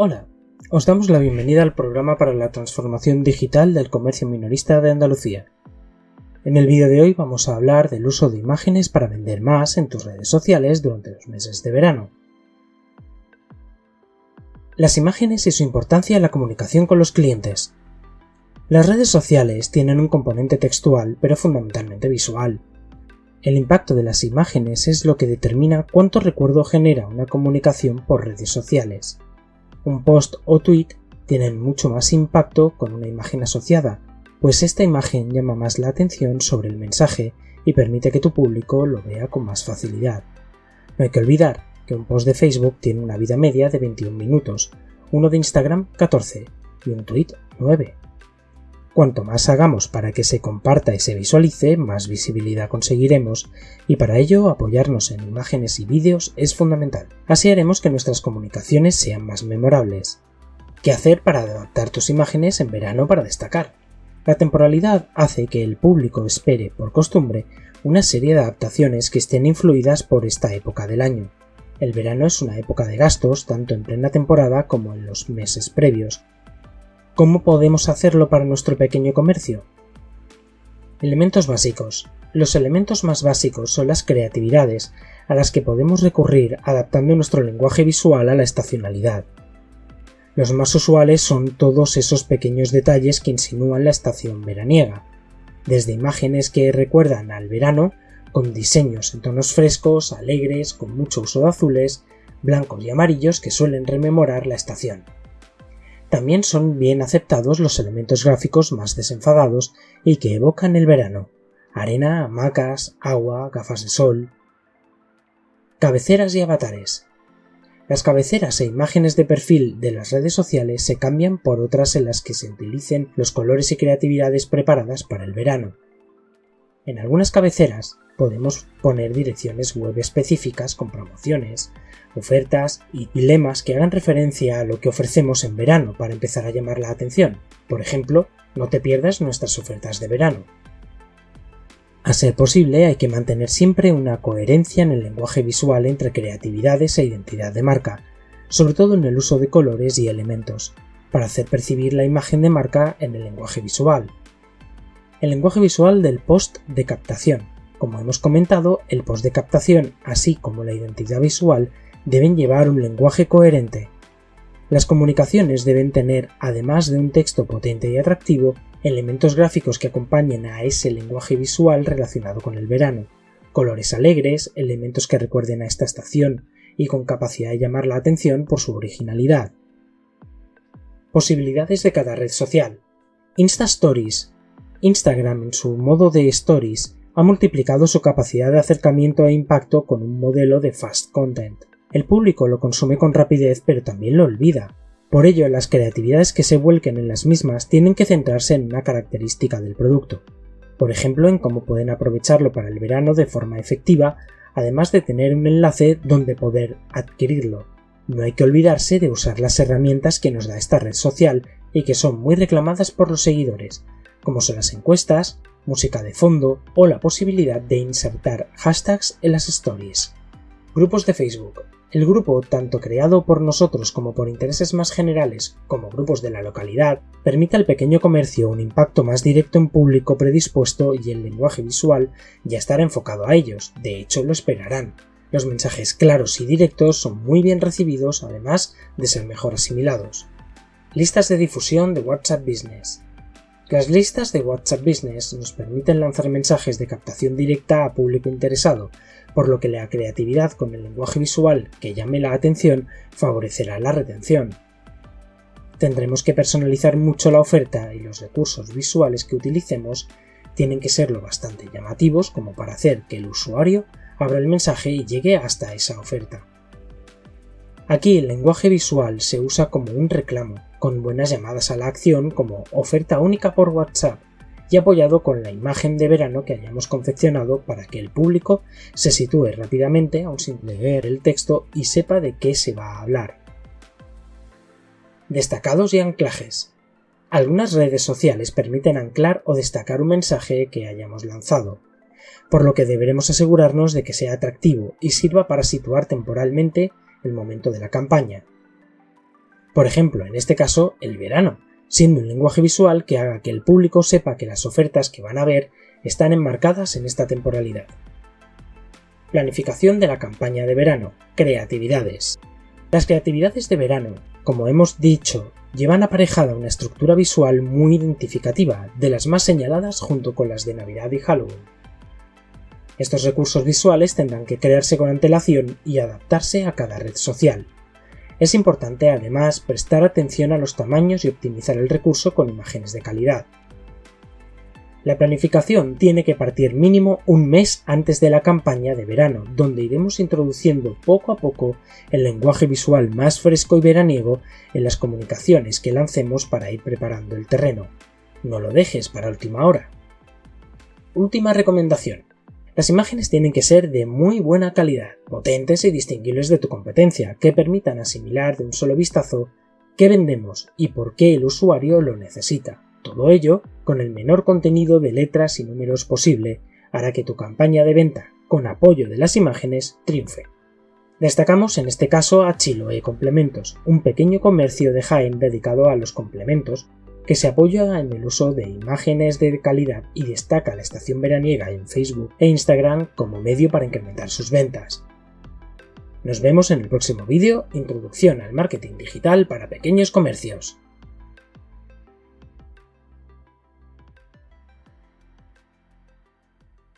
Hola, os damos la bienvenida al programa para la transformación digital del comercio minorista de Andalucía. En el vídeo de hoy vamos a hablar del uso de imágenes para vender más en tus redes sociales durante los meses de verano. Las imágenes y su importancia en la comunicación con los clientes. Las redes sociales tienen un componente textual, pero fundamentalmente visual. El impacto de las imágenes es lo que determina cuánto recuerdo genera una comunicación por redes sociales. Un post o tweet tienen mucho más impacto con una imagen asociada, pues esta imagen llama más la atención sobre el mensaje y permite que tu público lo vea con más facilidad. No hay que olvidar que un post de Facebook tiene una vida media de 21 minutos, uno de Instagram 14 y un tweet 9. Cuanto más hagamos para que se comparta y se visualice, más visibilidad conseguiremos, y para ello apoyarnos en imágenes y vídeos es fundamental. Así haremos que nuestras comunicaciones sean más memorables. ¿Qué hacer para adaptar tus imágenes en verano para destacar? La temporalidad hace que el público espere, por costumbre, una serie de adaptaciones que estén influidas por esta época del año. El verano es una época de gastos tanto en plena temporada como en los meses previos, ¿Cómo podemos hacerlo para nuestro pequeño comercio? Elementos básicos. Los elementos más básicos son las creatividades, a las que podemos recurrir adaptando nuestro lenguaje visual a la estacionalidad. Los más usuales son todos esos pequeños detalles que insinúan la estación veraniega, desde imágenes que recuerdan al verano, con diseños en tonos frescos, alegres, con mucho uso de azules, blancos y amarillos que suelen rememorar la estación. También son bien aceptados los elementos gráficos más desenfadados y que evocan el verano. Arena, hamacas, agua, gafas de sol. Cabeceras y avatares. Las cabeceras e imágenes de perfil de las redes sociales se cambian por otras en las que se utilicen los colores y creatividades preparadas para el verano. En algunas cabeceras podemos poner direcciones web específicas con promociones, ofertas y lemas que hagan referencia a lo que ofrecemos en verano para empezar a llamar la atención. Por ejemplo, no te pierdas nuestras ofertas de verano. A ser posible, hay que mantener siempre una coherencia en el lenguaje visual entre creatividades e identidad de marca, sobre todo en el uso de colores y elementos, para hacer percibir la imagen de marca en el lenguaje visual. El lenguaje visual del post de captación. Como hemos comentado, el post de captación, así como la identidad visual, deben llevar un lenguaje coherente. Las comunicaciones deben tener, además de un texto potente y atractivo, elementos gráficos que acompañen a ese lenguaje visual relacionado con el verano, colores alegres, elementos que recuerden a esta estación y con capacidad de llamar la atención por su originalidad. Posibilidades de cada red social. Insta Stories. Instagram en su modo de Stories ha multiplicado su capacidad de acercamiento e impacto con un modelo de fast content. El público lo consume con rapidez pero también lo olvida. Por ello, las creatividades que se vuelquen en las mismas tienen que centrarse en una característica del producto. Por ejemplo, en cómo pueden aprovecharlo para el verano de forma efectiva, además de tener un enlace donde poder adquirirlo. No hay que olvidarse de usar las herramientas que nos da esta red social y que son muy reclamadas por los seguidores, como son las encuestas, música de fondo o la posibilidad de insertar hashtags en las stories. Grupos de Facebook. El grupo, tanto creado por nosotros como por intereses más generales, como grupos de la localidad, permite al pequeño comercio un impacto más directo en público predispuesto y el lenguaje visual ya estará enfocado a ellos, de hecho lo esperarán. Los mensajes claros y directos son muy bien recibidos, además de ser mejor asimilados. Listas de difusión de WhatsApp Business. Las listas de WhatsApp Business nos permiten lanzar mensajes de captación directa a público interesado, por lo que la creatividad con el lenguaje visual que llame la atención favorecerá la retención. Tendremos que personalizar mucho la oferta y los recursos visuales que utilicemos tienen que ser lo bastante llamativos como para hacer que el usuario abra el mensaje y llegue hasta esa oferta. Aquí el lenguaje visual se usa como un reclamo, con buenas llamadas a la acción como oferta única por WhatsApp, y apoyado con la imagen de verano que hayamos confeccionado para que el público se sitúe rápidamente, aun sin leer el texto, y sepa de qué se va a hablar. Destacados y anclajes. Algunas redes sociales permiten anclar o destacar un mensaje que hayamos lanzado, por lo que deberemos asegurarnos de que sea atractivo y sirva para situar temporalmente el momento de la campaña, Por ejemplo, en este caso, el verano, siendo un lenguaje visual que haga que el público sepa que las ofertas que van a ver están enmarcadas en esta temporalidad. Planificación de la campaña de verano. Creatividades. Las creatividades de verano, como hemos dicho, llevan aparejada una estructura visual muy identificativa, de las más señaladas junto con las de Navidad y Halloween. Estos recursos visuales tendrán que crearse con antelación y adaptarse a cada red social. Es importante además prestar atención a los tamaños y optimizar el recurso con imágenes de calidad. La planificación tiene que partir mínimo un mes antes de la campaña de verano, donde iremos introduciendo poco a poco el lenguaje visual más fresco y veraniego en las comunicaciones que lancemos para ir preparando el terreno. No lo dejes para última hora. Última recomendación. Las imágenes tienen que ser de muy buena calidad, potentes y distinguibles de tu competencia, que permitan asimilar de un solo vistazo qué vendemos y por qué el usuario lo necesita. Todo ello, con el menor contenido de letras y números posible, hará que tu campaña de venta, con apoyo de las imágenes, triunfe. Destacamos en este caso a Chiloe Complementos, un pequeño comercio de Jaén dedicado a los complementos, que se apoya en el uso de imágenes de calidad y destaca la estación veraniega en Facebook e Instagram como medio para incrementar sus ventas. Nos vemos en el próximo vídeo, Introducción al Marketing Digital para Pequeños Comercios.